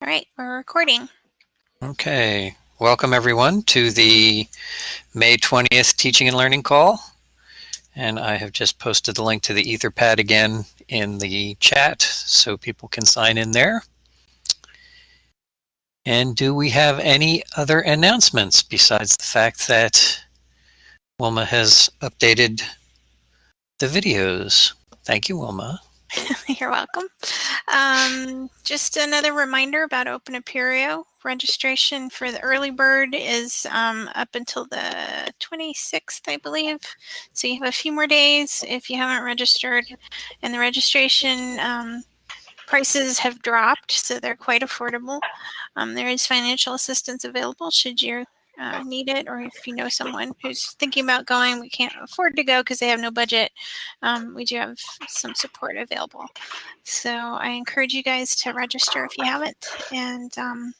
All right, we're recording. Okay, welcome everyone to the May 20th Teaching and Learning Call. And I have just posted the link to the Etherpad again in the chat so people can sign in there. And do we have any other announcements besides the fact that Wilma has updated the videos? Thank you, Wilma. You're welcome. Um, just another reminder about Open Apereo. Registration for the early bird is um, up until the 26th, I believe. So you have a few more days if you haven't registered. And the registration um, prices have dropped, so they're quite affordable. Um, there is financial assistance available should you uh, need it, or if you know someone who's thinking about going, we can't afford to go because they have no budget, um, we do have some support available. So I encourage you guys to register if you haven't. And um,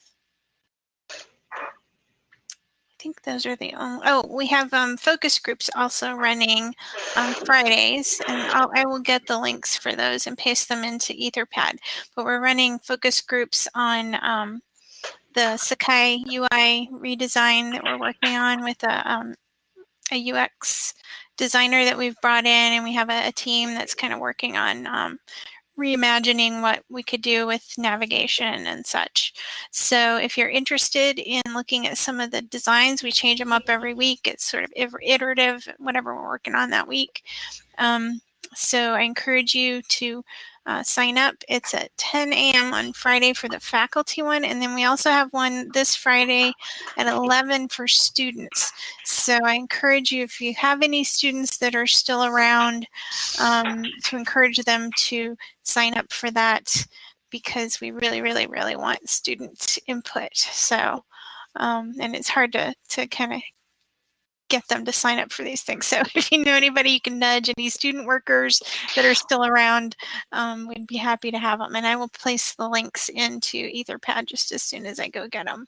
I think those are the only, oh, we have um, focus groups also running on Fridays, and I'll, I will get the links for those and paste them into Etherpad. But we're running focus groups on um, the Sakai UI redesign that we're working on with a, um, a UX designer that we've brought in, and we have a, a team that's kind of working on um, reimagining what we could do with navigation and such. So if you're interested in looking at some of the designs, we change them up every week. It's sort of iterative, whatever we're working on that week. Um, so I encourage you to uh, sign up. It's at 10 a.m. on Friday for the faculty one. And then we also have one this Friday at 11 for students. So I encourage you, if you have any students that are still around, um, to encourage them to sign up for that because we really, really, really want student input. So, um, and it's hard to, to kind of get them to sign up for these things. So if you know anybody you can nudge, any student workers that are still around, um, we'd be happy to have them. And I will place the links into Etherpad just as soon as I go get them.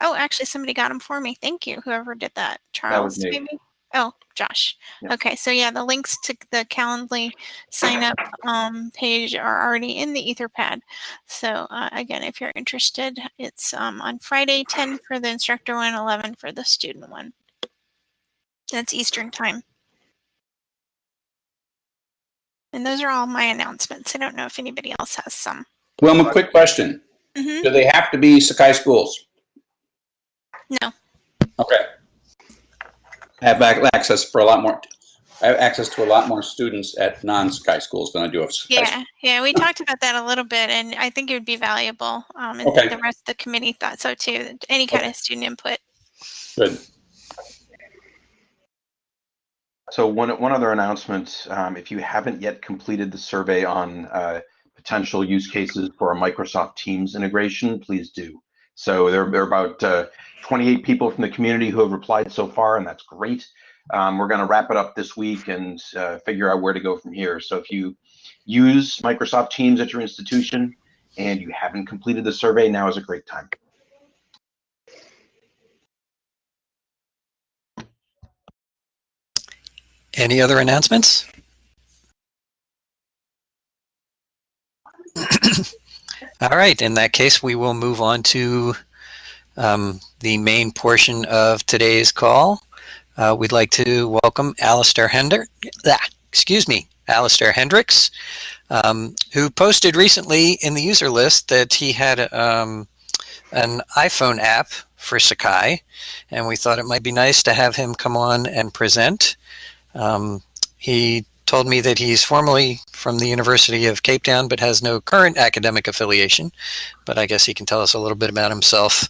Oh, actually somebody got them for me. Thank you, whoever did that. Charles, that maybe? Oh, Josh. Yeah. Okay, so yeah, the links to the Calendly sign up um, page are already in the Etherpad. So uh, again, if you're interested, it's um, on Friday, 10 for the instructor one, 11 for the student one. That's Eastern time. And those are all my announcements. I don't know if anybody else has some. Well, a quick question. Mm -hmm. Do they have to be Sakai schools? No. Okay. I have access for a lot more. I have access to a lot more students at non-Sakai schools than I do at Sakai Yeah, schools. yeah, we talked about that a little bit, and I think it would be valuable. Um, and okay. the rest of the committee thought so too. Any kind okay. of student input. Good. So one, one other announcement, um, if you haven't yet completed the survey on uh, potential use cases for a Microsoft Teams integration, please do. So there, there are about uh, 28 people from the community who have replied so far, and that's great. Um, we're going to wrap it up this week and uh, figure out where to go from here. So if you use Microsoft Teams at your institution and you haven't completed the survey, now is a great time. Any other announcements? All right, in that case, we will move on to um, the main portion of today's call. Uh, we'd like to welcome Alistair Hender, ah, excuse me, Alistair Hendricks, um, who posted recently in the user list that he had um, an iPhone app for Sakai, and we thought it might be nice to have him come on and present. Um, he told me that he's formerly from the University of Cape Town, but has no current academic affiliation. But I guess he can tell us a little bit about himself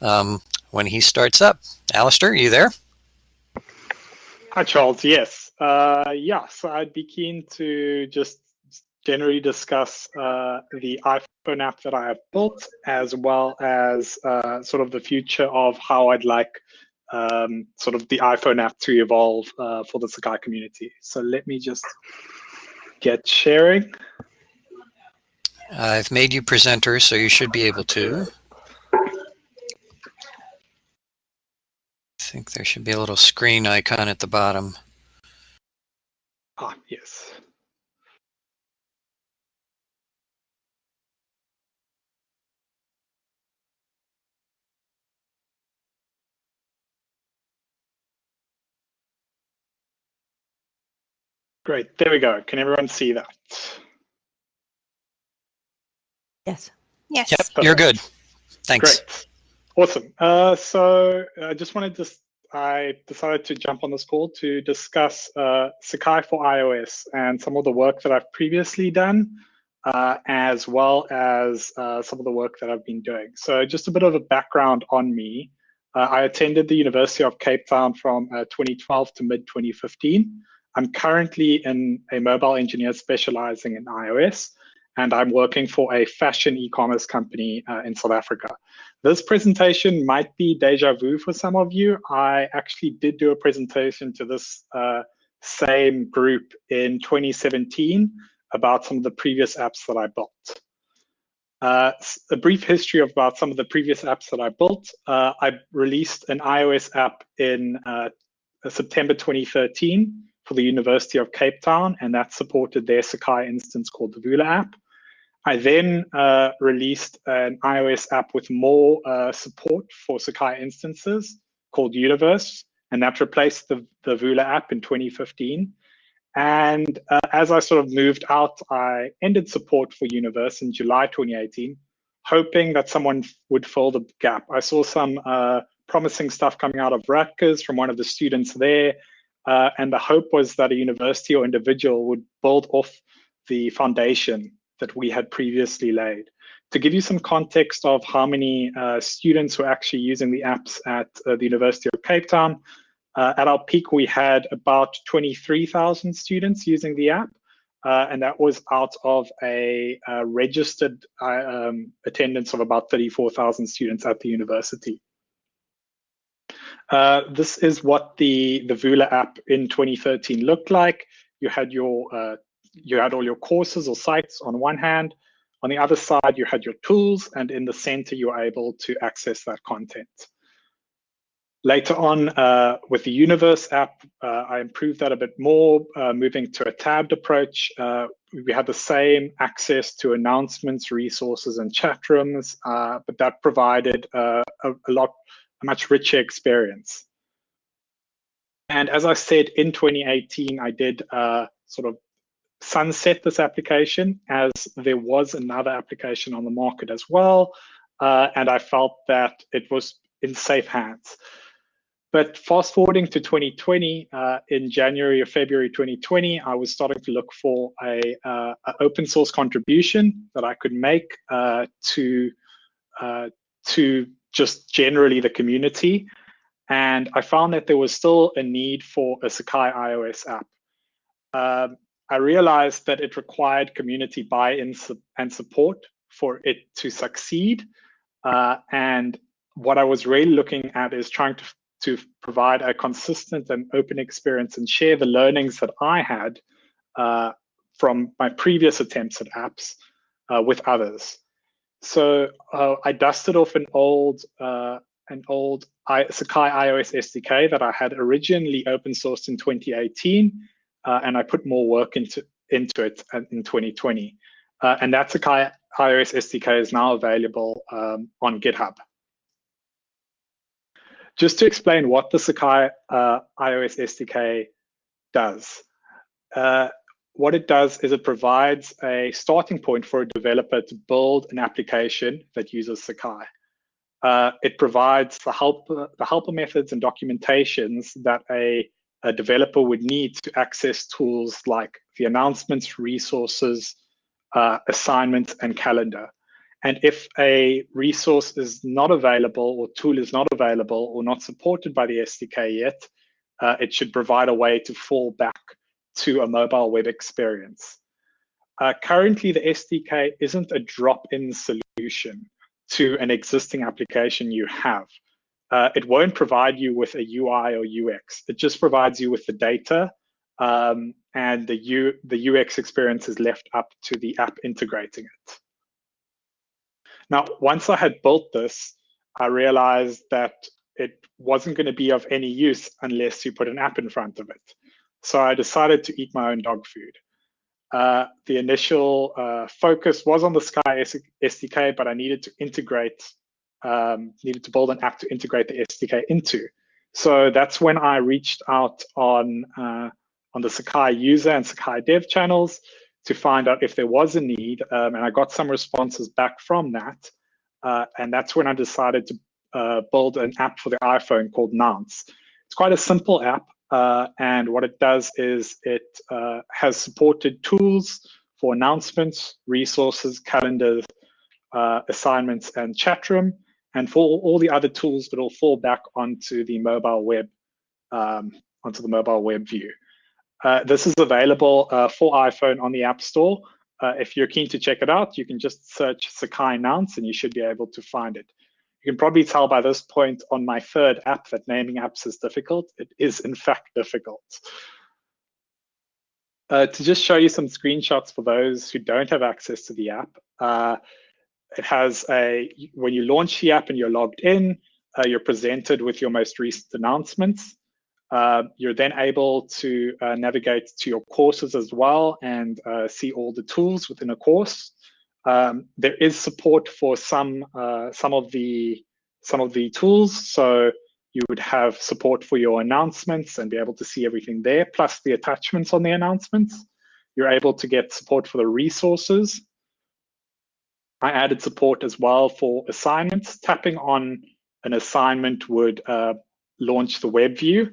um, when he starts up. Alistair, are you there? Hi, Charles. Yes. Uh, yeah, so I'd be keen to just generally discuss uh, the iPhone app that I have built, as well as uh, sort of the future of how I'd like um, sort of the iPhone app to evolve uh, for the Sakai community. So let me just get sharing. I've made you presenter, so you should be able to. I think there should be a little screen icon at the bottom. Ah, yes. Great, there we go. Can everyone see that? Yes. Yes. Yep, you're good. Thanks. Great. Awesome. Uh, so I just wanted to, I decided to jump on this call to discuss uh, Sakai for iOS and some of the work that I've previously done, uh, as well as uh, some of the work that I've been doing. So just a bit of a background on me. Uh, I attended the University of Cape Town from uh, 2012 to mid 2015. I'm currently in a mobile engineer specializing in iOS and I'm working for a fashion e-commerce company uh, in South Africa. This presentation might be deja vu for some of you. I actually did do a presentation to this uh, same group in 2017 about some of the previous apps that I built. Uh, a brief history of about some of the previous apps that I built. Uh, I released an iOS app in uh, September 2013 for the University of Cape Town, and that supported their Sakai instance called the Vula app. I then uh, released an iOS app with more uh, support for Sakai instances called Universe, and that replaced the, the Vula app in 2015. And uh, as I sort of moved out, I ended support for Universe in July 2018, hoping that someone would fill the gap. I saw some uh, promising stuff coming out of Rutgers from one of the students there, uh, and the hope was that a university or individual would build off the foundation that we had previously laid. To give you some context of how many uh, students were actually using the apps at uh, the University of Cape Town, uh, at our peak, we had about 23,000 students using the app. Uh, and that was out of a uh, registered um, attendance of about 34,000 students at the university. This is what the, the Vula app in 2013 looked like. You had your you had all your courses or sites on one hand. On the other side, you had your tools, and in the center, you were able to access that content. Later on, uh, with the Universe app, uh, I improved that a bit more, uh, moving to a tabbed approach. Uh, we had the same access to announcements, resources, and chat rooms, uh, but that provided uh, a, a, lot, much richer experience. And as I said, in 2018, I did sort of sunset this application as there was another application on the market as well. Uh, and I felt that it was in safe hands. But fast forwarding to 2020, uh, in January or February 2020, I was starting to look for a, uh, a open source contribution that I could make uh, to uh, to just generally the community. And I found that there was still a need for a Sakai iOS app. Um, I realized that it required community buy-in and support for it to succeed. Uh, and what I was really looking at is trying to, to provide a consistent and open experience and share the learnings that I had uh, from my previous attempts at apps uh, with others. So uh, I dusted off an old uh, an old I, Sakai iOS SDK that I had originally open sourced in 2018 uh, and I put more work into into it in 2020. Uh, and that Sakai iOS SDK is now available um, on GitHub. Just to explain what the Sakai uh, iOS SDK does. What it does is it provides a starting point for a developer to build an application that uses Sakai. Uh, it provides the help the helper methods and documentations that a a developer would need to access tools like the announcements, resources, uh, assignments, and calendar. And if a resource is not available or tool is not available or not supported by the SDK yet, uh, it should provide a way to fall back to a mobile web experience. Uh, currently, the SDK isn't a drop-in solution to an existing application you have uh, it won't provide you with a UI or UX. It just provides you with the data um, and the, U, the UX experience is left up to the app integrating it. Now, once I had built this, I realized that it wasn't going to be of any use unless you put an app in front of it. So I decided to eat my own dog food. Uh, the initial uh, focus was on the Sakai SDK, but I needed to integrate um, needed to build an app to integrate the SDK into. So that's when I reached out on uh, on the Sakai user and Sakai dev channels to find out if there was a need. Um, and I got some responses back from that. Uh, and that's when I decided to uh, build an app for the iPhone called Nounce. It's quite a simple app. Uh, and what it does is it uh, has supported tools for announcements, resources, calendars, uh, assignments, and chat room. And for all the other tools, it'll fall back onto the mobile web, um, onto the mobile web view. Uh, this is available uh, for iPhone on the App Store. Uh, if you're keen to check it out, you can just search Sakai Nounce and you should be able to find it. You can probably tell by this point on my third app that naming apps is difficult. It is in fact difficult. Uh, to just show you some screenshots for those who don't have access to the app, uh, it has a, when you launch the app and you're logged in, uh, you're presented with your most recent announcements. Uh, you're then able to uh, navigate to your courses as well and uh, see all the tools within a course. Um, there is support for some uh, some of the some of the tools, so you would have support for your announcements and be able to see everything there, plus the attachments on the announcements. You're able to get support for the resources. I added support as well for assignments. Tapping on an assignment would uh, launch the web view.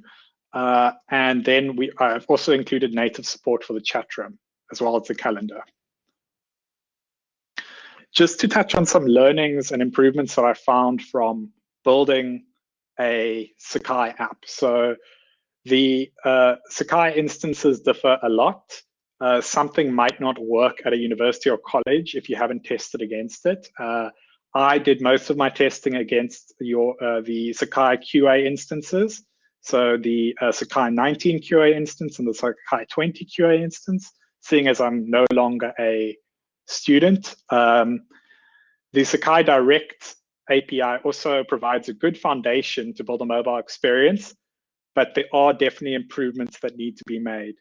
Uh, and then we I've also included native support for the chat room as well as the calendar. Just to touch on some learnings and improvements that I found from building a Sakai app. So the uh, Sakai instances differ a lot. Uh, something might not work at a university or college if you haven't tested against it. Uh, I did most of my testing against your uh, the Sakai QA instances. So the uh, Sakai 19 QA instance and the Sakai 20 QA instance, seeing as I'm no longer a student. Um, the Sakai Direct API also provides a good foundation to build a mobile experience, but there are definitely improvements that need to be made.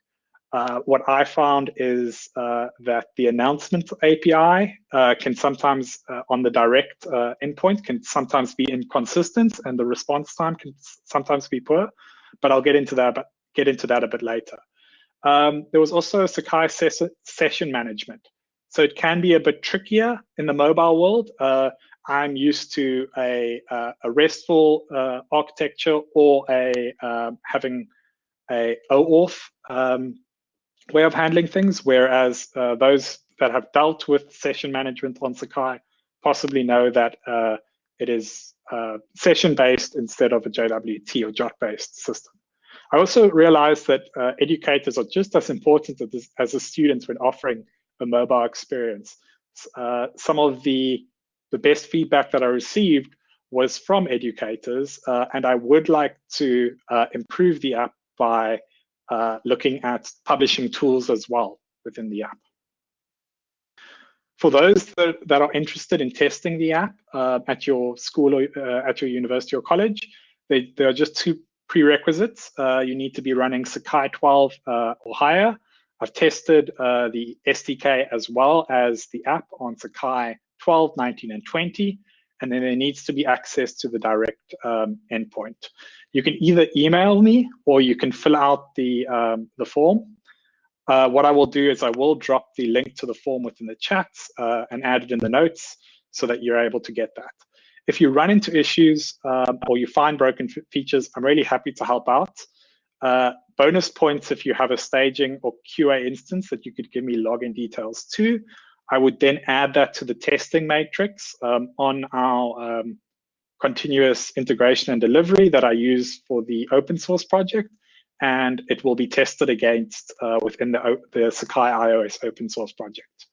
Uh, what I found is uh, that the announcement API uh, can sometimes, uh, on the direct uh, endpoint, can sometimes be inconsistent, and the response time can sometimes be poor. But I'll get into that. But get into that a bit later. Um, there was also Sakai ses session management, so it can be a bit trickier in the mobile world. Uh, I'm used to a, a RESTful architecture or a um, having a OAuth um, way of handling things, whereas uh, those that have dealt with session management on Sakai possibly know that uh, it is uh, session-based instead of a JWT or JWT-based system. I also realized that uh, educators are just as important as, as the students when offering a mobile experience. Uh, some of the, the best feedback that I received was from educators, uh, and I would like to improve the app by uh, looking at publishing tools as well within the app. For those that, that are interested in testing the app uh, at your school or uh, at your university or college, there are just two prerequisites. Uh, you need to be running Sakai 12 uh, or higher. I've tested the SDK as well as the app on Sakai 12, 19, and 20 and then there needs to be access to the direct um, endpoint. You can either email me or you can fill out the, um, the form. Uh, what I will do is I will drop the link to the form within the chats uh, and add it in the notes so that you're able to get that. If you run into issues um, or you find broken features, I'm really happy to help out. Uh, bonus points if you have a staging or QA instance that you could give me login details to. I would then add that to the testing matrix um, on our um, continuous integration and delivery that I use for the open source project. And it will be tested against uh, within the, the Sakai iOS open source project.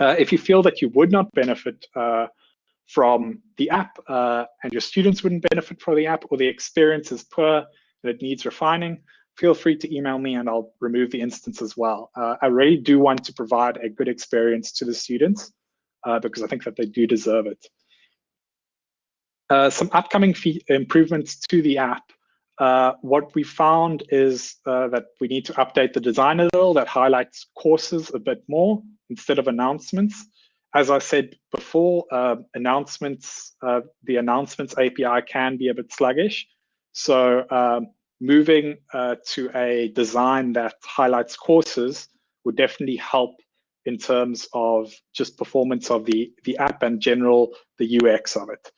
Uh, if you feel that you would not benefit uh, from the app uh, and your students wouldn't benefit from the app or the experience is poor and it needs refining, feel free to email me and I'll remove the instance as well. Uh, I really do want to provide a good experience to the students uh, because I think that they do deserve it. Uh, some upcoming improvements to the app. Uh, what we found is uh, that we need to update the design a little that highlights courses a bit more instead of announcements. As I said before, uh, announcements, the announcements API can be a bit sluggish. So um, moving uh, to a design that highlights courses would definitely help in terms of just performance of the, the app and general the UX of it.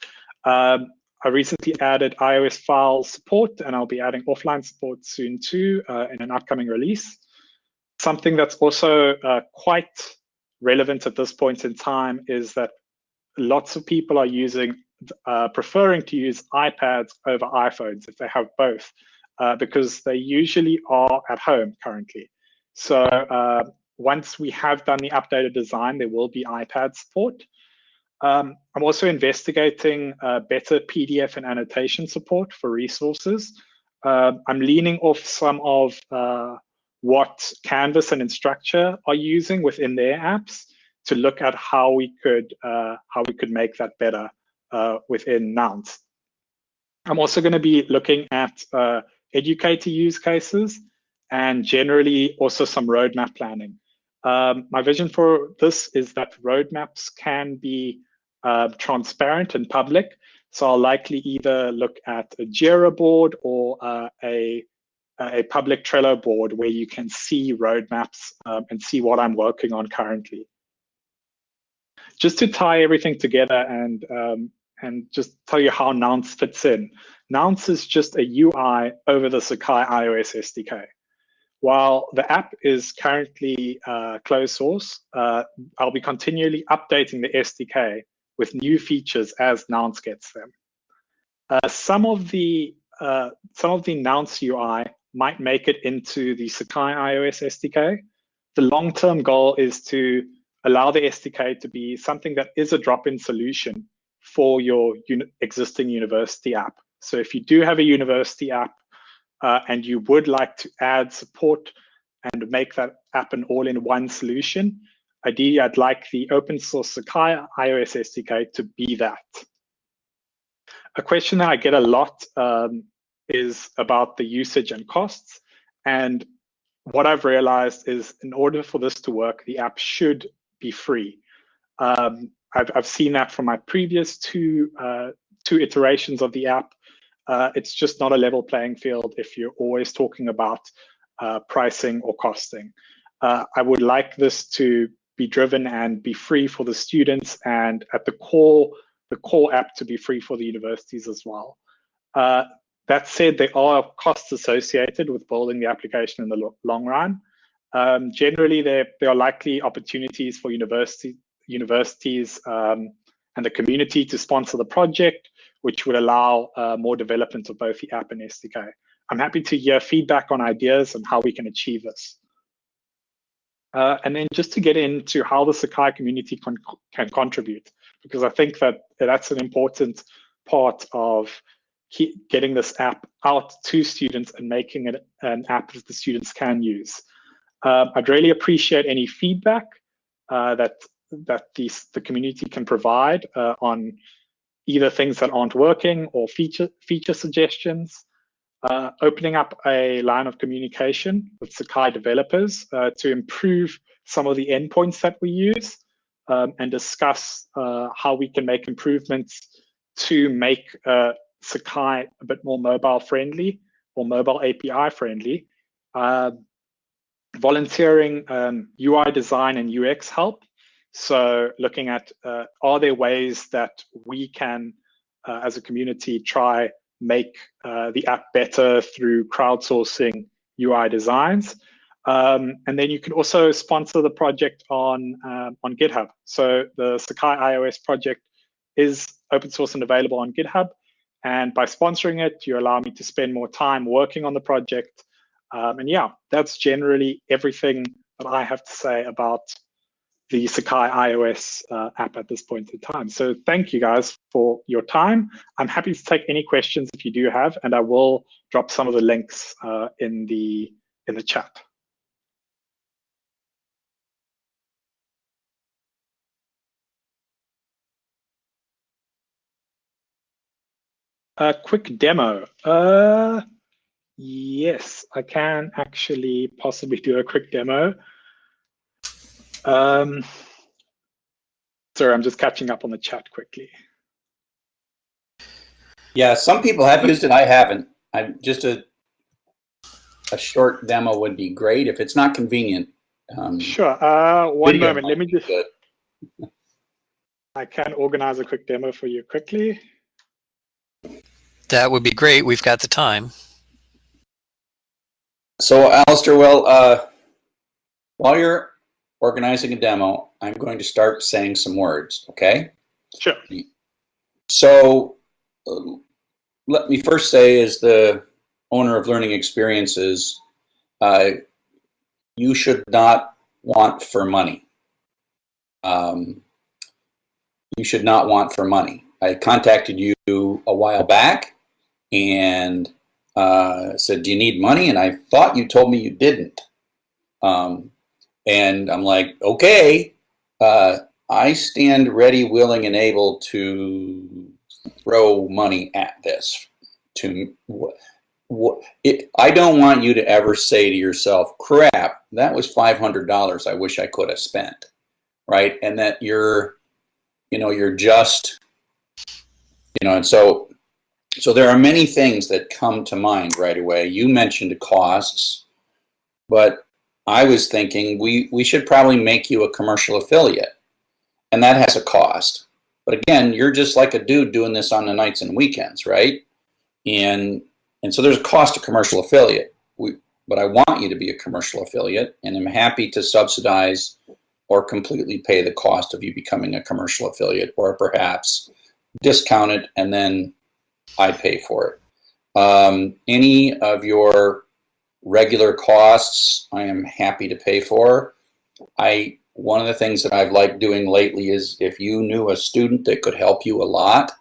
Um, I recently added iOS file support and I'll be adding offline support soon too uh, in an upcoming release. Something that's also uh, quite relevant at this point in time is that lots of people are using, uh, preferring to use iPads over iPhones if they have both, uh, because they usually are at home currently. So uh, once we have done the updated design, there will be iPad support. Um, I'm also investigating uh, better PDF and annotation support for resources. Uh, I'm leaning off some of uh, what Canvas and Instructure are using within their apps to look at how we could how we could make that better uh, within Nounce. I'm also going to be looking at uh, educator use cases and generally also some roadmap planning. Um, my vision for this is that roadmaps can be uh, transparent and public. So I'll likely either look at a Jira board or uh, a, a public Trello board where you can see roadmaps um, and see what I'm working on currently. Just to tie everything together and um, and just tell you how Nounce fits in. Nounce is just a UI over the Sakai iOS SDK. While the app is currently uh, closed source, uh, I'll be continually updating the SDK with new features as Nounce gets them. Uh, some of the uh, some of the Nounce UI might make it into the Sakai iOS SDK. The long-term goal is to allow the SDK to be something that is a drop-in solution for your uni existing university app. So if you do have a university app uh, and you would like to add support and make that app an all-in-one solution, ideally I'd like the open source Sakai iOS SDK to be that. A question that I get a lot um, is about the usage and costs. And what I've realized is in order for this to work, the app should be free. Um, I've, I've seen that from my previous two, uh, two iterations of the app uh, it's just not a level playing field if you're always talking about uh, pricing or costing. Uh, I would like this to be driven and be free for the students and at the core, the core app to be free for the universities as well. Uh, that said, there are costs associated with building the application in the lo long run. Um, generally, there, there are likely opportunities for university, universities um, and the community to sponsor the project which would allow uh, more development of both the app and SDK. I'm happy to hear feedback on ideas and how we can achieve this. Uh, and then just to get into how the Sakai community can contribute, because I think that that's an important part of getting this app out to students and making it an app that the students can use. Um, I'd really appreciate any feedback uh, that that these, the community can provide uh, on either things that aren't working or feature feature suggestions. Uh, opening up a line of communication with Sakai developers uh, to improve some of the endpoints that we use um, and discuss uh, how we can make improvements to make uh, Sakai a bit more mobile friendly or mobile API friendly. Um, volunteering um, UI design and UX help so looking at uh, are there ways that we can, uh, as a community, try make uh, the app better through crowdsourcing UI designs. Um, and then you can also sponsor the project on um, on GitHub. So the Sakai iOS project is open source and available on GitHub. And by sponsoring it, you allow me to spend more time working on the project. Um, and yeah, that's generally everything that I have to say about the Sakai iOS uh, app at this point in time. So thank you guys for your time. I'm happy to take any questions if you do have, and I will drop some of the links uh, in the in the chat. A quick demo. Uh, yes, I can actually possibly do a quick demo. Um, sorry, I'm just catching up on the chat quickly. Yeah, some people have used it. I haven't. I'm just a a short demo would be great. If it's not convenient, um, Sure. Uh, one moment. Let me just. I can organize a quick demo for you quickly. That would be great. We've got the time. So, Alistair, well, uh, while you're organizing a demo, I'm going to start saying some words, okay? Sure. So, uh, let me first say, as the owner of Learning Experiences, uh, you should not want for money. Um, you should not want for money. I contacted you a while back and uh, said, "Do you need money?" And I thought you told me you didn't. Um, and I'm like, "Okay, uh, I stand ready, willing, and able to throw money at this." To what? It, I don't want you to ever say to yourself, "Crap, that was five hundred dollars. I wish I could have spent." Right, and that you're, you know, you're just, you know, and so so there are many things that come to mind right away. You mentioned costs, but I was thinking we, we should probably make you a commercial affiliate. And that has a cost. But again, you're just like a dude doing this on the nights and weekends, right? And and so there's a cost to commercial affiliate. We, but I want you to be a commercial affiliate, and I'm happy to subsidize or completely pay the cost of you becoming a commercial affiliate, or perhaps discount it and then I pay for it. Um, any of your regular costs, I am happy to pay for. I one of the things that I've liked doing lately is if you knew a student that could help you a lot,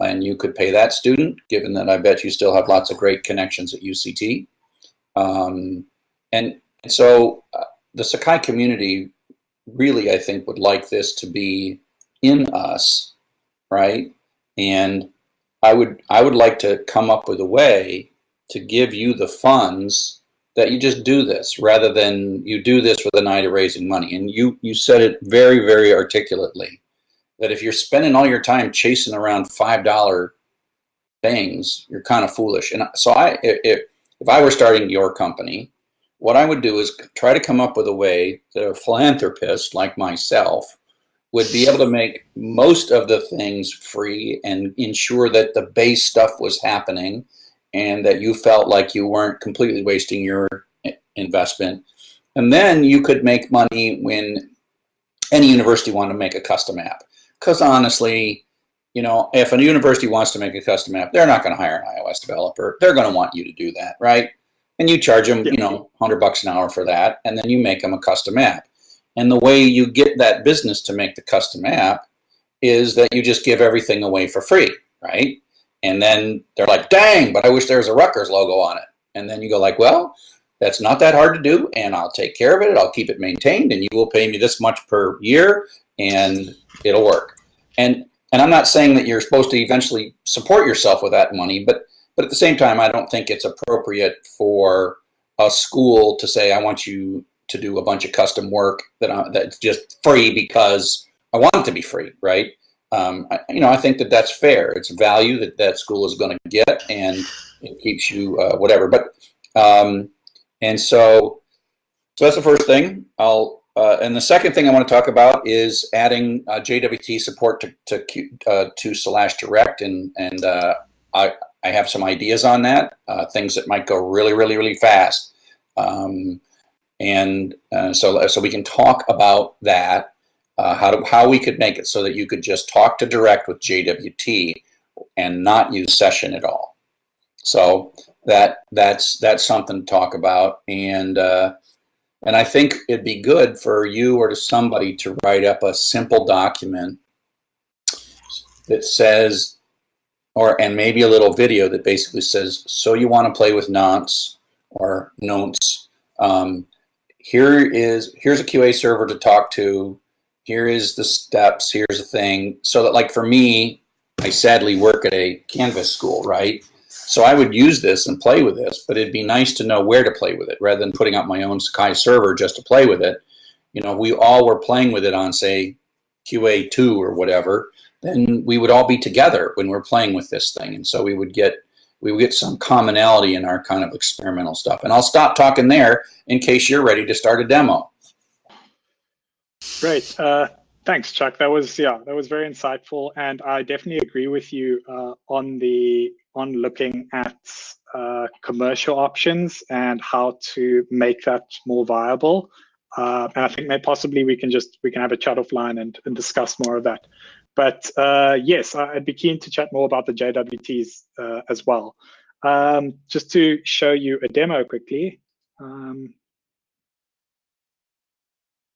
and you could pay that student, given that I bet you still have lots of great connections at UCT. Um, and, and so uh, the Sakai community really, I think, would like this to be in us, right? And I would I would like to come up with a way to give you the funds that you just do this rather than you do this with an eye to raising money. And you you said it very very articulately that if you're spending all your time chasing around five dollar things, you're kind of foolish. And so I if if I were starting your company, what I would do is try to come up with a way that a philanthropist like myself would be able to make most of the things free and ensure that the base stuff was happening and that you felt like you weren't completely wasting your investment. And then you could make money when any university wanted to make a custom app. Because honestly, you know, if a university wants to make a custom app, they're not going to hire an iOS developer. They're going to want you to do that, right? And you charge them, you know, 100 bucks an hour for that, and then you make them a custom app. And the way you get that business to make the custom app is that you just give everything away for free, right? And then they're like, dang, but I wish there was a Rutgers logo on it. And then you go like, well, that's not that hard to do, and I'll take care of it. I'll keep it maintained, and you will pay me this much per year, and it'll work. And and I'm not saying that you're supposed to eventually support yourself with that money, but but at the same time, I don't think it's appropriate for a school to say, I want you to do a bunch of custom work that I, that's just free because I want it to be free, right? Um, I, you know, I think that that's fair. It's value that that school is going to get, and it keeps you uh, whatever. But um, and so, so that's the first thing. I'll uh, and the second thing I want to talk about is adding uh, JWT support to to, uh, to slash direct, and and uh, I I have some ideas on that. Uh, things that might go really really really fast. Um, and so so we can talk about that uh, how to how we could make it so that you could just talk to direct with JWT and not use session at all. So that that's that's something to talk about, and uh, and I think it'd be good for you or to somebody to write up a simple document that says, or and maybe a little video that basically says, so you want to play with nonce or nonce. Um, here is here's a QA server to talk to. Here is the steps. Here's the thing. So that like for me, I sadly work at a Canvas school, right? So I would use this and play with this, but it'd be nice to know where to play with it rather than putting up my own Sakai server just to play with it. You know, we all were playing with it on say QA2 or whatever, then we would all be together when we're playing with this thing. And so we would get we would get some commonality in our kind of experimental stuff. And I'll stop talking there in case you're ready to start a demo. Great. Uh, thanks, Chuck. That was yeah, that was very insightful, and I definitely agree with you uh, on the on looking at uh, commercial options and how to make that more viable. Uh, and I think maybe possibly we can just we can have a chat offline and, and discuss more of that. But uh, yes, I'd be keen to chat more about the JWTs uh, as well. Um, just to show you a demo quickly. Um,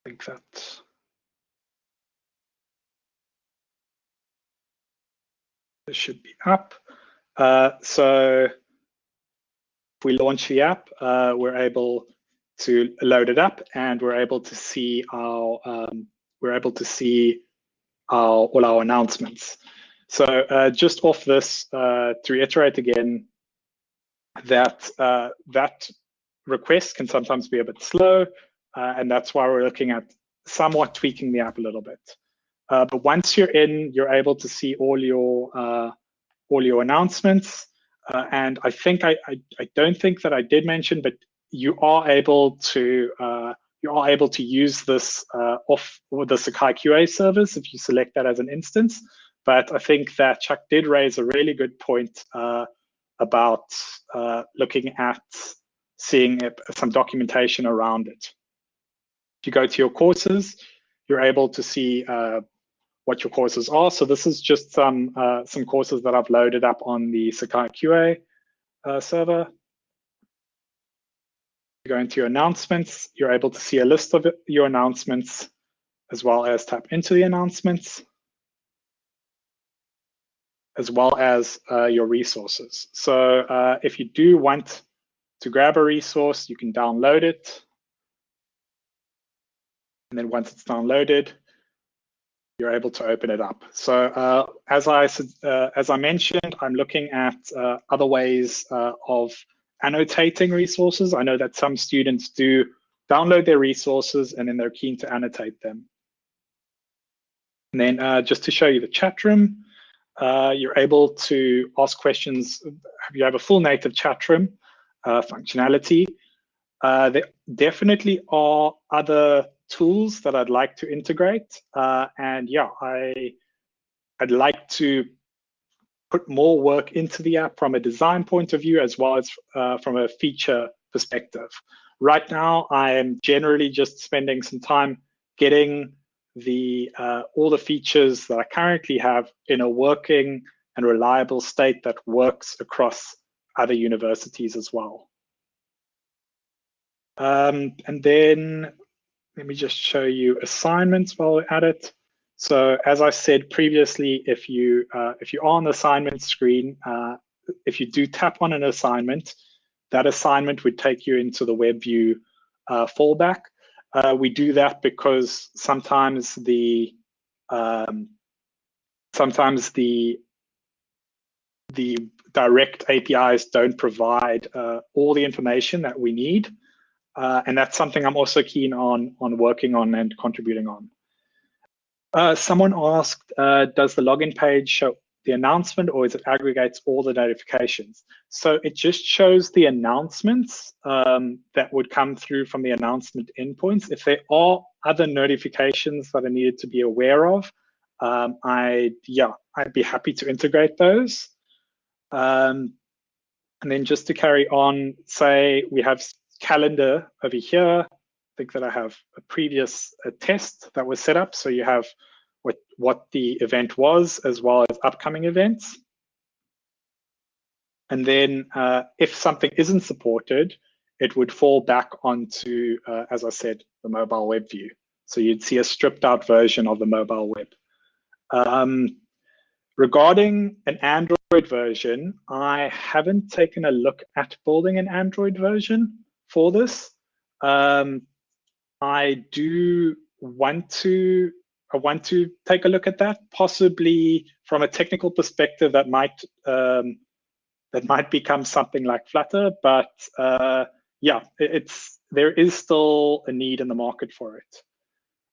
I think that this should be up. Uh, so if we launch the app, uh, we're able to load it up and we're able to see our um, we're able to see our all our announcements. So uh, just off this, uh, to reiterate again, that uh, that request can sometimes be a bit slow, uh, and that's why we're looking at somewhat tweaking the app a little bit. Uh, but once you're in, you're able to see all your uh, all your announcements. and I think I, I, I don't think that I did mention, but you are able to uh, you are able to use this uh, off the Sakai QA service if you select that as an instance. But I think that Chuck did raise a really good point uh, about uh, looking at seeing some documentation around it. If you go to your courses, you're able to see uh, what your courses are. So this is just some uh, some courses that I've loaded up on the Sakai QA server go into your announcements, you're able to see a list of your announcements as well as tap into the announcements, as well as uh, your resources. So uh, if you do want to grab a resource, you can download it. And then once it's downloaded, you're able to open it up. So uh, as I uh, as I mentioned, I'm looking at uh, other ways uh, of annotating resources. I know that some students do download their resources and then they're keen to annotate them. And then uh, just to show you the chat room, uh, you're able to ask questions. You have a full native chat room functionality. There definitely are other tools that I'd like to integrate. Uh, and yeah, I, I'd like to put more work into the app from a design point of view as well as uh, from a feature perspective. Right now, I am generally just spending some time getting the uh, all the features that I currently have in a working and reliable state that works across other universities as well. Um, and then let me just show you assignments while we're at it. So as I said previously, if you uh, if you're on the assignment screen, uh, if you do tap on an assignment, that assignment would take you into the WebView uh, fallback. Uh, we do that because sometimes the um, sometimes the the direct APIs don't provide uh, all the information that we need, uh, and that's something I'm also keen on on working on and contributing on. Uh, someone asked, uh, does the login page show the announcement or is it aggregates all the notifications? So it just shows the announcements um, that would come through from the announcement endpoints. If there are other notifications that are needed to be aware of, um, I yeah, I'd be happy to integrate those. Um, and then just to carry on, say we have calendar over here, I think that I have a previous a test that was set up. So you have what, what the event was as well as upcoming events. And then uh, if something isn't supported, it would fall back onto, uh, as I said, the mobile web view. So you'd see a stripped out version of the mobile web. Um, regarding an Android version, I haven't taken a look at building an Android version for this. Um, I do want to I want to take a look at that, possibly from a technical perspective that might um, that might become something like Flutter. But uh, yeah, it's there is still a need in the market for it.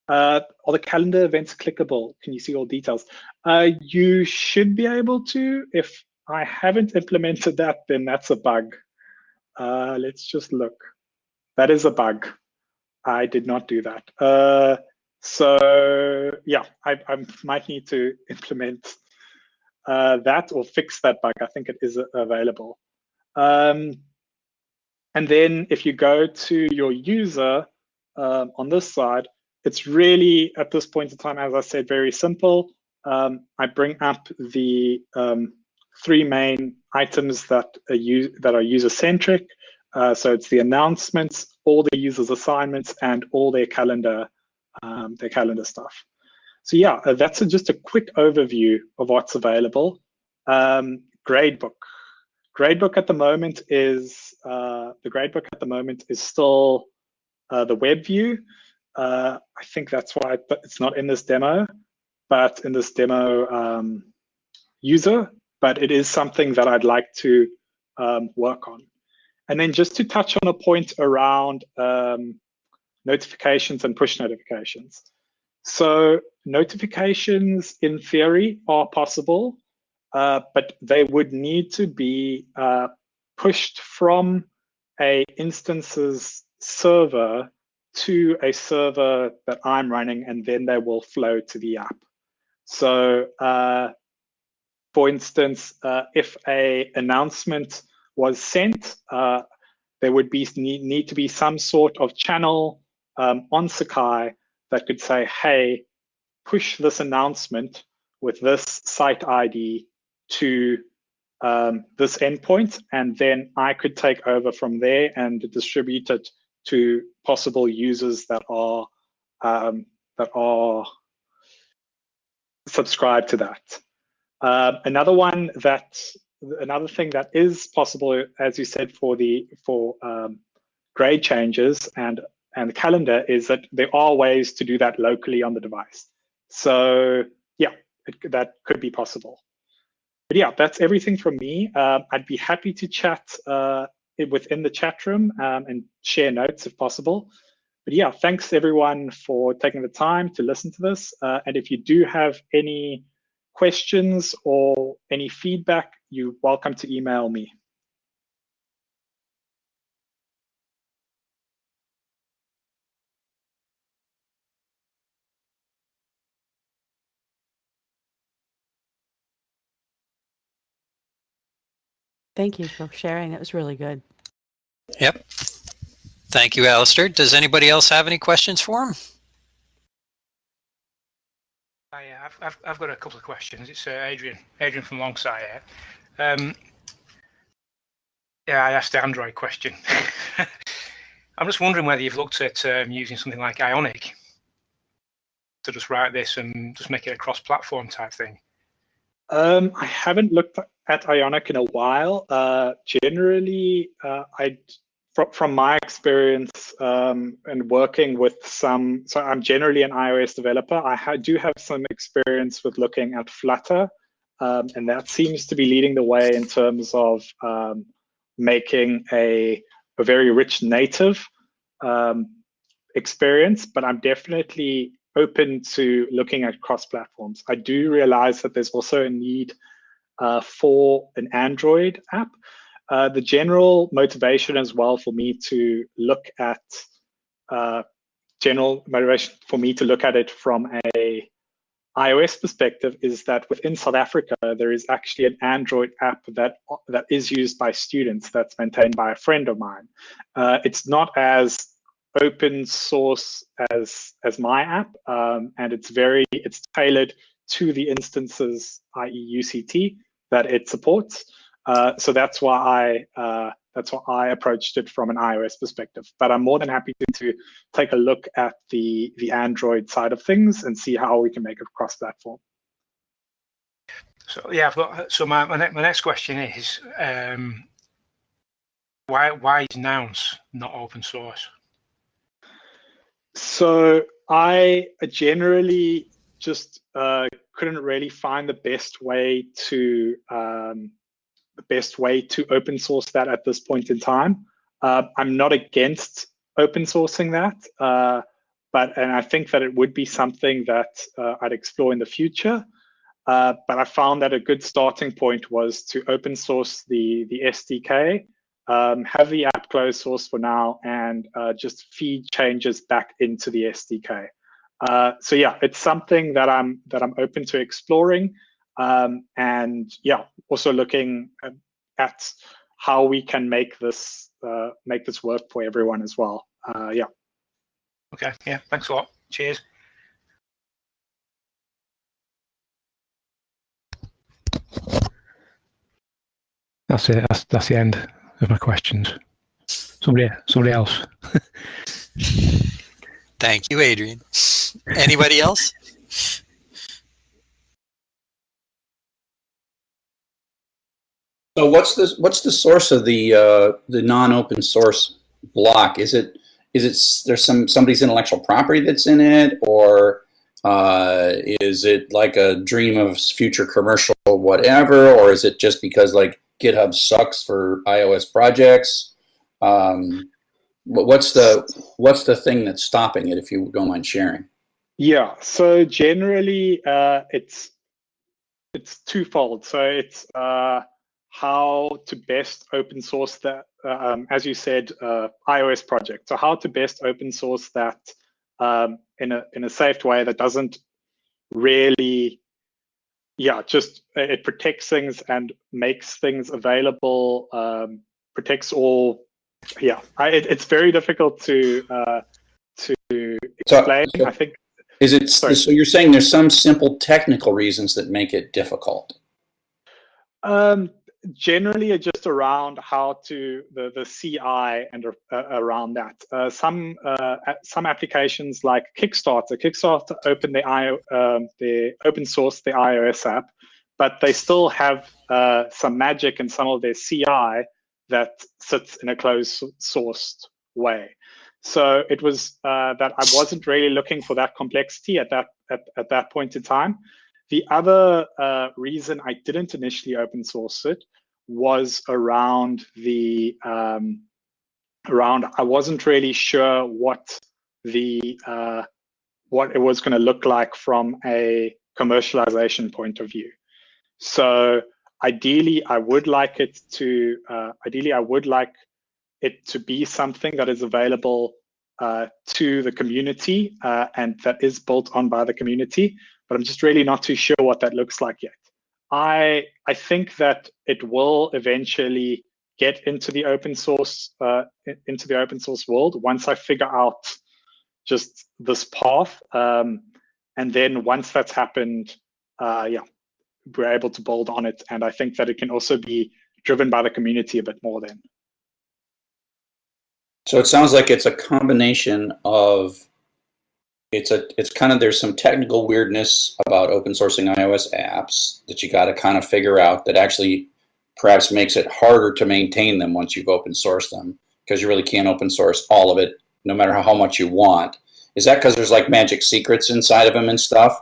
Uh, are the calendar events clickable? Can you see all details? Uh, you should be able to if I haven't implemented that, then that's a bug. Uh, let's just look. That is a bug. I did not do that. Uh, so yeah, I, I, might need to implement uh, that or fix that bug. I think it is available. Um, and then if you go to your user um, on this side, it's really at this point in time, as I said, very simple. Um, I bring up the um, three main items that are, that are user-centric. Uh, so it's the announcements, all the users' assignments, and all their calendar, um, their calendar stuff. So yeah, uh, that's a, just a quick overview of what's available. Um, gradebook. Gradebook at the moment is uh, the gradebook at the moment is still uh, the web view. Uh, I think that's why it's not in this demo, but in this demo um, user. But it is something that I'd like to um, work on. And then just to touch on a point around um, notifications and push notifications. So notifications in theory are possible, uh, but they would need to be uh, pushed from a instances server to a server that I'm running, and then they will flow to the app. So uh, for instance, uh, if a announcement was sent, uh, there would be need, need, to be some sort of channel um, on Sakai that could say, hey, push this announcement with this site ID to um, this endpoint, and then I could take over from there and distribute it to possible users that are um, that are subscribed to that. Uh, another one that another thing that is possible, as you said, for the for um, grade changes and and the calendar is that there are ways to do that locally on the device. So yeah, it, that could be possible. But yeah, that's everything from me. Um, I'd be happy to chat uh, within the chat room um, and share notes if possible. But yeah, thanks everyone for taking the time to listen to this. Uh, and if you do have any questions or any feedback, you're welcome to email me. Thank you for sharing. That was really good. Yep. Thank you, Alistair. Does anybody else have any questions for him? Hi, I've, I've, I've got a couple of questions. It's uh, Adrian, Adrian from Longsight. Um, yeah, I asked the Android question. I'm just wondering whether you've looked at um, using something like Ionic to just write this and just make it a cross-platform type thing. Um, I haven't looked at Ionic in a while. Uh, generally, uh, I from, from my experience um, and working with some, so I'm generally an iOS developer. I ha do have some experience with looking at Flutter, um, and that seems to be leading the way in terms of um, making a, a very rich native um, experience. But I'm definitely open to looking at cross platforms. I do realize that there's also a need uh, for an Android app. Uh, the general motivation as well for me to look at uh, general motivation for me to look at it from a iOS perspective is that within South Africa there is actually an Android app that that is used by students that's maintained by a friend of mine. Uh, it's not as open source as as my app, um, and it's very it's tailored to the instances, i.e. UCT, that it supports. Uh, so that's why I uh, that's why I approached it from an iOS perspective. But I'm more than happy to, to take a look at the the Android side of things and see how we can make it cross-platform. So yeah, I've got, so my my, my, next question is um, why why is Nounce not open source? So I generally just uh, couldn't really find the best way to um, the best way to open source that at this point in time. Uh, I'm not against open sourcing that, uh, but and I think that it would be something that uh, I'd explore in the future. Uh, but I found that a good starting point was to open source the, the SDK, um, have the app closed source for now, and uh, just feed changes back into the SDK. Uh, so yeah, it's something that I'm that I'm open to exploring, um, and yeah, also looking at, at, how we can make this uh, make this work for everyone as well. Uh, yeah. Okay. Yeah. Thanks a lot. Cheers. That's it. That's that's the end of my questions. Somebody, somebody else. Thank you, Adrian. Anybody else? So what's the what's the source of the uh, the non-open source block? Is it is it there's some somebody's intellectual property that's in it, or uh, is it like a dream of future commercial whatever, or is it just because like GitHub sucks for iOS projects? Um, what's the what's the thing that's stopping it? If you don't mind sharing. Yeah. So generally, uh, it's it's twofold. So it's uh, how to best open source that, um, as you said, uh, iOS project. So how to best open source that um, in a in a safe way that doesn't really yeah, just it protects things and makes things available, um, protects all. Yeah, I, it, it's very difficult to uh, to explain. So, so I think. Is it sorry. so? You're saying there's some simple technical reasons that make it difficult. Um, generally just around how to the the CI and uh, around that. Uh, some uh, some applications like Kickstarter, Kickstarter open the I um, the open source the iOS app, but they still have uh, some magic in some of their CI that sits in a closed sourced way. So it was uh, that I wasn't really looking for that complexity at that at, at that point in time. The other uh, reason I didn't initially open source it was around the um, around I wasn't really sure what the uh, what it was going to look like from a commercialization point of view. So ideally, I would like it to uh, ideally I would like it to be something that is available uh, to the community uh, and that is built on by the community. But I'm just really not too sure what that looks like yet. I I think that it will eventually get into the open source uh, into the open source world once I figure out just this path. Um, and then once that's happened, uh, yeah, we're able to build on it. And I think that it can also be driven by the community a bit more then. So it sounds like it's a combination of it's a it's kind of there's some technical weirdness about open sourcing iOS apps that you got to kind of figure out that actually perhaps makes it harder to maintain them once you've open sourced them because you really can't open source all of it no matter how much you want. Is that because there's like magic secrets inside of them and stuff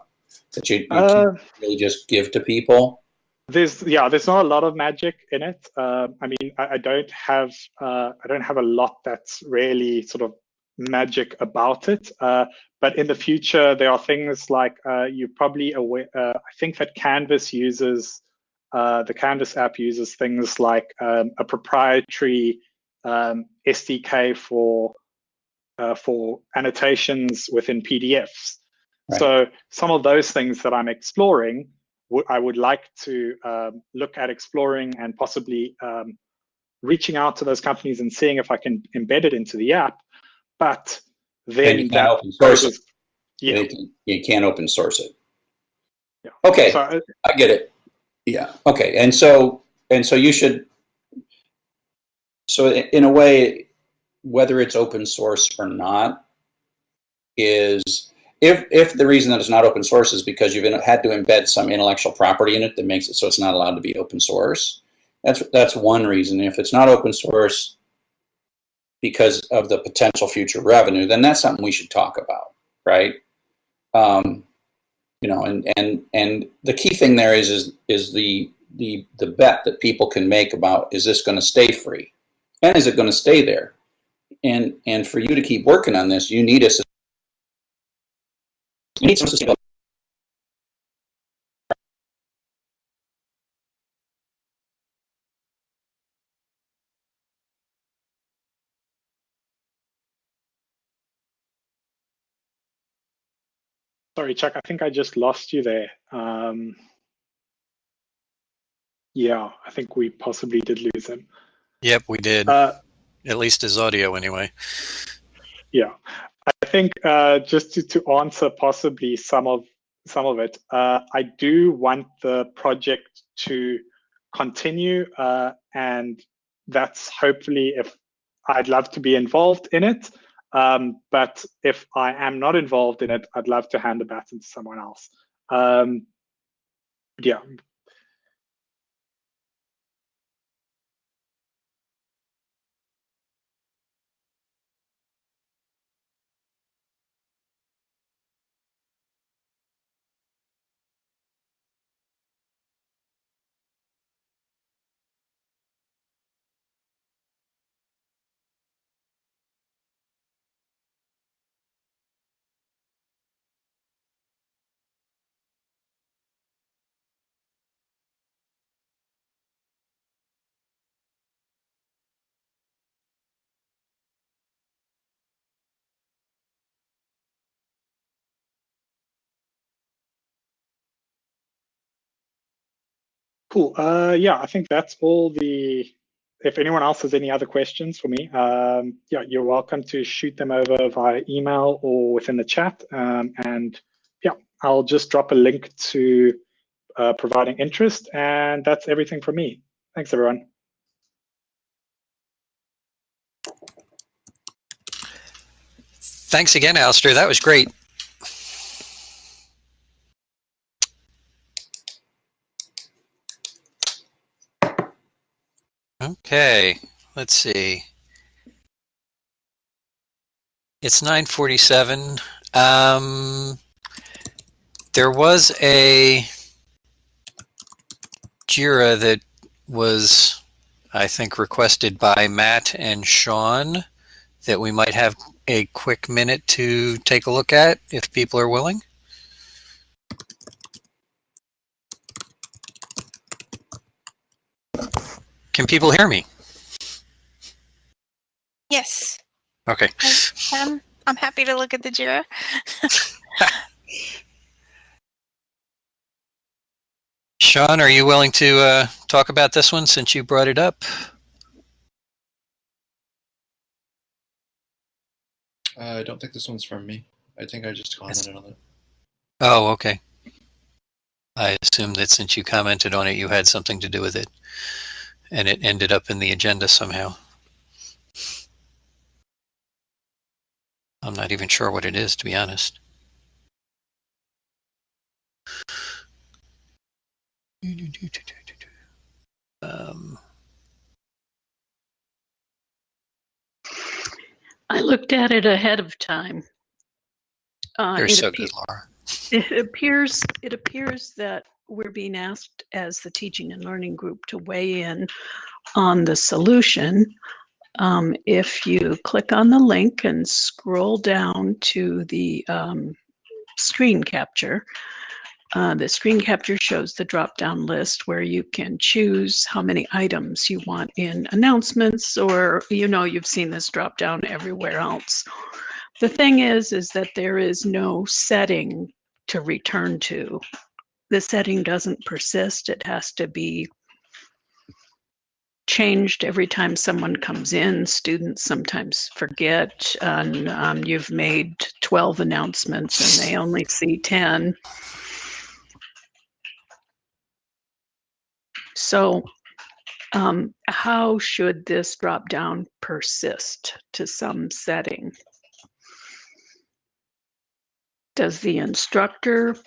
that you, you uh, can really just give to people? There's yeah, there's not a lot of magic in it. Uh, I mean, I, I don't have uh, I don't have a lot that's really sort of magic about it. Uh, but in the future, there are things like uh, you're probably aware. Uh, I think that Canvas uses uh, the Canvas app uses things like um, a proprietary um, SDK for uh, for annotations within PDFs. Right. So some of those things that I'm exploring, I would like to um, look at exploring and possibly um, reaching out to those companies and seeing if I can embed it into the app but then you can't open source it. Yeah. You can't open source it. Yeah. Okay, so, uh, I get it. Yeah. Okay, and so and so you should. So in a way, whether it's open source or not, is if if the reason that it's not open source is because you've had to embed some intellectual property in it that makes it so it's not allowed to be open source. That's that's one reason. If it's not open source because of the potential future revenue, then that's something we should talk about, right? Um, you know, and and and the key thing there is is is the the the bet that people can make about is this going to stay free, and is it going to stay there? And and for you to keep working on this, you need a you need some Sorry, Chuck, I think I just lost you there. Um, yeah, I think we possibly did lose him. Yep, we did. Uh, At least his audio, anyway. yeah, I think uh, just to, to answer possibly some of some of it, uh, I do want the project to continue, uh, and that's hopefully if I'd love to be involved in it. Um, but if I am not involved in it, I'd love to hand the baton to someone else. Um, yeah. Cool. Uh, yeah, I think that's all the. If anyone else has any other questions for me, um, yeah, you're welcome to shoot them over via email or within the chat. Um, and yeah, I'll just drop a link to uh, providing interest, and that's everything from me. Thanks, everyone. Thanks again, Alistair. That was great. Okay, let's see. It's 947. Um, there was a JIRA that was, I think, requested by Matt and Sean that we might have a quick minute to take a look at if people are willing. Can people hear me? Yes. Okay. Um, I'm happy to look at the JIRA. Sean, are you willing to uh, talk about this one since you brought it up? Uh, I don't think this one's from me. I think I just commented on it. Oh, okay. I assume that since you commented on it, you had something to do with it, and it ended up in the agenda somehow. I'm not even sure what it is, to be honest. Um, I looked at it ahead of time. Uh, you're so good, Laura. It appears it appears that we're being asked as the teaching and learning group to weigh in on the solution. Um, if you click on the link and scroll down to the um, screen capture, uh, the screen capture shows the drop down list where you can choose how many items you want in announcements, or you know, you've seen this drop down everywhere else. The thing is, is that there is no setting to return to. The setting doesn't persist. It has to be changed every time someone comes in. Students sometimes forget, and um, you've made 12 announcements and they only see 10. So, um, how should this drop down persist to some setting? Does the instructor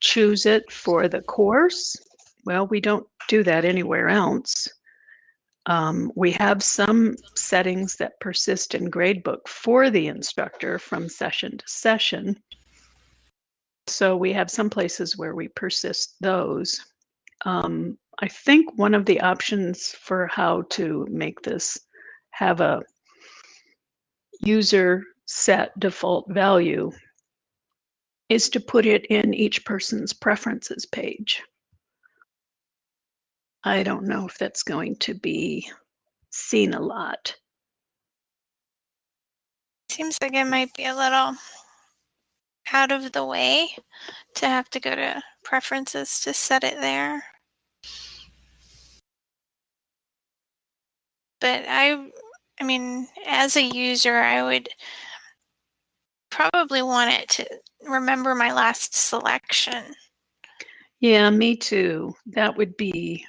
choose it for the course? Well, we don't do that anywhere else. Um, we have some settings that persist in gradebook for the instructor from session to session. So we have some places where we persist those. Um, I think one of the options for how to make this have a user set default value is to put it in each person's preferences page. I don't know if that's going to be seen a lot. Seems like it might be a little out of the way to have to go to preferences to set it there. But I, I mean, as a user, I would probably want it to remember my last selection. Yeah, me too. That would be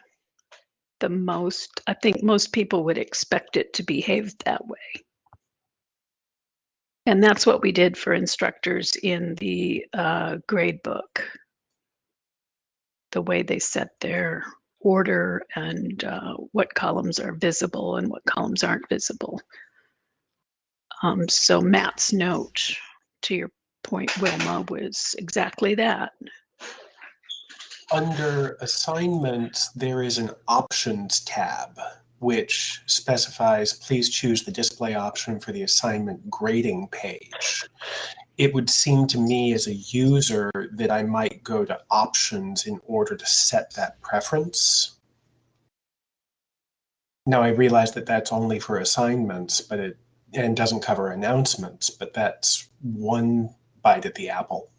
the most, I think most people would expect it to behave that way. And that's what we did for instructors in the uh, grade book. The way they set their order and uh, what columns are visible and what columns aren't visible. Um, so Matt's note, to your point, Wilma, was exactly that. Under assignments, there is an options tab which specifies please choose the display option for the assignment grading page. It would seem to me as a user that I might go to options in order to set that preference. Now I realize that that's only for assignments, but it and doesn't cover announcements, but that's one bite at the apple.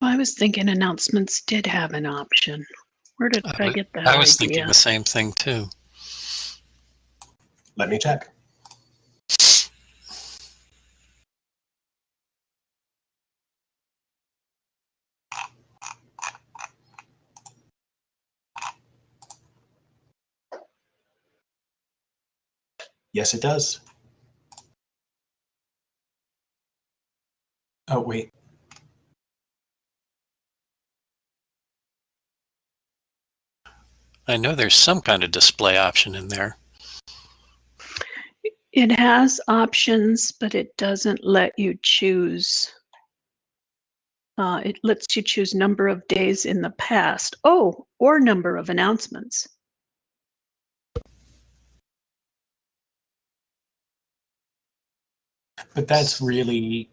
I was thinking announcements did have an option. Where did I, I, get that I was idea? thinking the same thing too. Let me check. Yes, it does. Wait. I know there's some kind of display option in there. It has options, but it doesn't let you choose. Uh, it lets you choose number of days in the past. Oh, or number of announcements. But that's really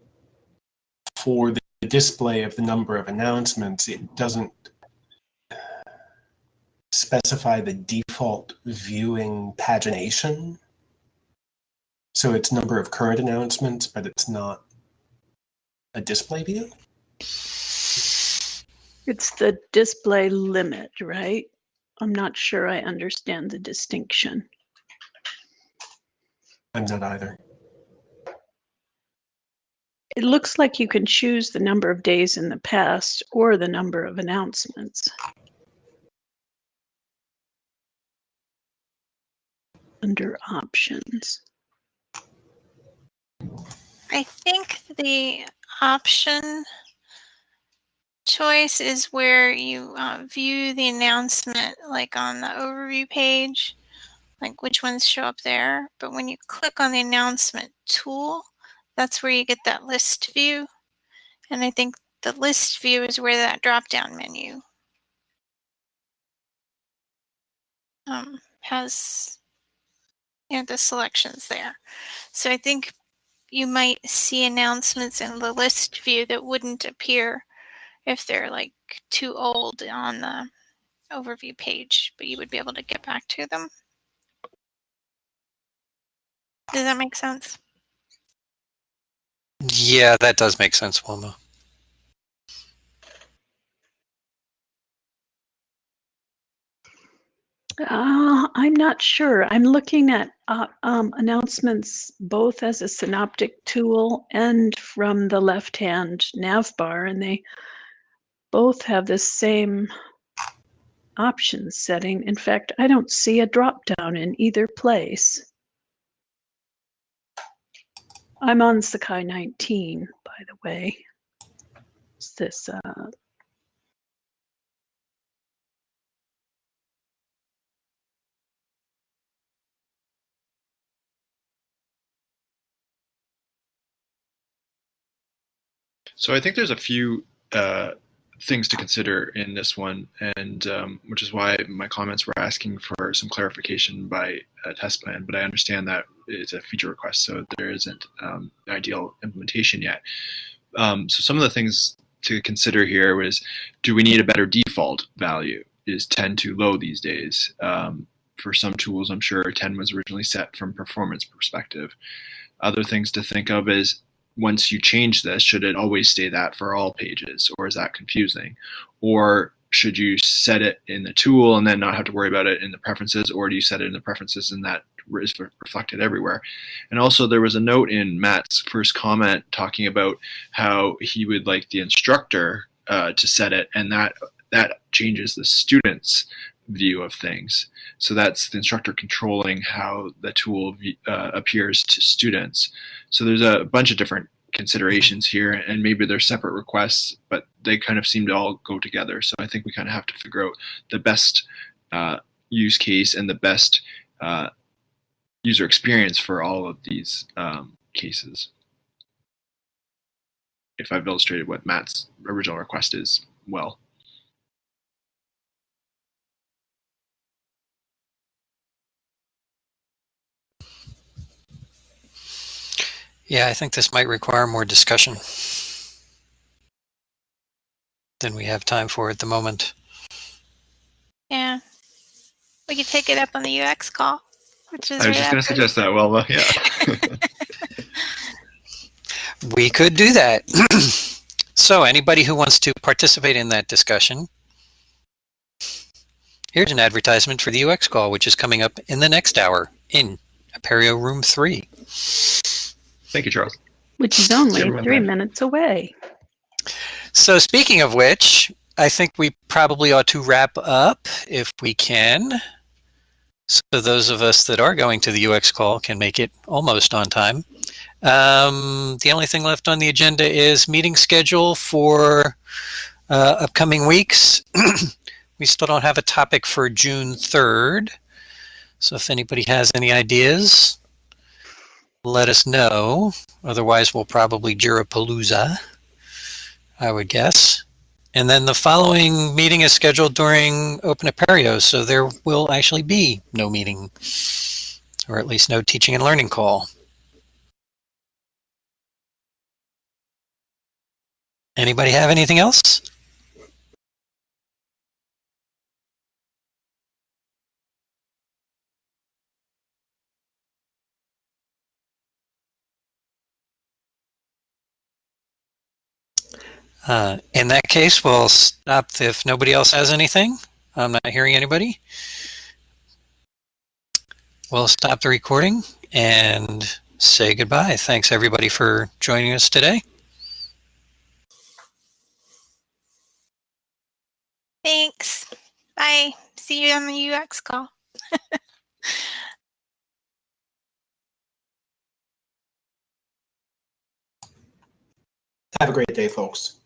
for the display of the number of announcements. It doesn't uh, specify the default viewing pagination. So it's number of current announcements, but it's not a display view? It's the display limit, right? I'm not sure I understand the distinction. I'm not either. It looks like you can choose the number of days in the past or the number of announcements. Under options. I think the option choice is where you uh, view the announcement like on the overview page, like which ones show up there. But when you click on the announcement tool, that's where you get that list view. And I think the list view is where that drop down menu um, has you know, the selections there. So I think you might see announcements in the list view that wouldn't appear if they're like too old on the overview page, but you would be able to get back to them. Does that make sense? Yeah, that does make sense, Wilma. Uh, I'm not sure. I'm looking at uh, um, announcements both as a synoptic tool and from the left-hand nav bar, and they both have the same options setting. In fact, I don't see a drop-down in either place. I'm on Sakai 19, by the way. Is this uh, So I think there's a few uh, things to consider in this one, and um, which is why my comments were asking for some clarification by a test plan. But I understand that it's a feature request, so there isn't um, ideal implementation yet. Um, so some of the things to consider here was, do we need a better default value? Is 10 too low these days? Um, for some tools, I'm sure 10 was originally set from performance perspective. Other things to think of is once you change this, should it always stay that for all pages, or is that confusing? Or should you set it in the tool and then not have to worry about it in the preferences, or do you set it in the preferences and that is reflected everywhere? And also, there was a note in Matt's first comment talking about how he would like the instructor uh, to set it, and that that changes the student's view of things. So that's the instructor controlling how the tool uh, appears to students. So there's a bunch of different considerations here, and maybe they're separate requests, but they kind of seem to all go together. So I think we kind of have to figure out the best uh, use case and the best uh, user experience for all of these um, cases. If I've illustrated what Matt's original request is well. Yeah, I think this might require more discussion than we have time for at the moment. Yeah. We could take it up on the UX call, which is I was just going to suggest that. Well, uh, yeah. We could do that. so anybody who wants to participate in that discussion, here's an advertisement for the UX call, which is coming up in the next hour in Apereo Room 3. Thank you, Charles. Which is only three there. minutes away. So speaking of which, I think we probably ought to wrap up if we can. So those of us that are going to the UX call can make it almost on time. Um, the only thing left on the agenda is meeting schedule for uh, upcoming weeks. we still don't have a topic for June 3rd. So if anybody has any ideas, let us know. Otherwise, we'll probably Jirapalooza, I would guess. And then the following meeting is scheduled during Open Apereo, so there will actually be no meeting, or at least no teaching and learning call. Anybody have anything else? Uh, in that case, we'll stop if nobody else has anything. I'm not hearing anybody. We'll stop the recording and say goodbye. Thanks everybody for joining us today. Thanks. Bye. See you on the UX call. Have a great day, folks.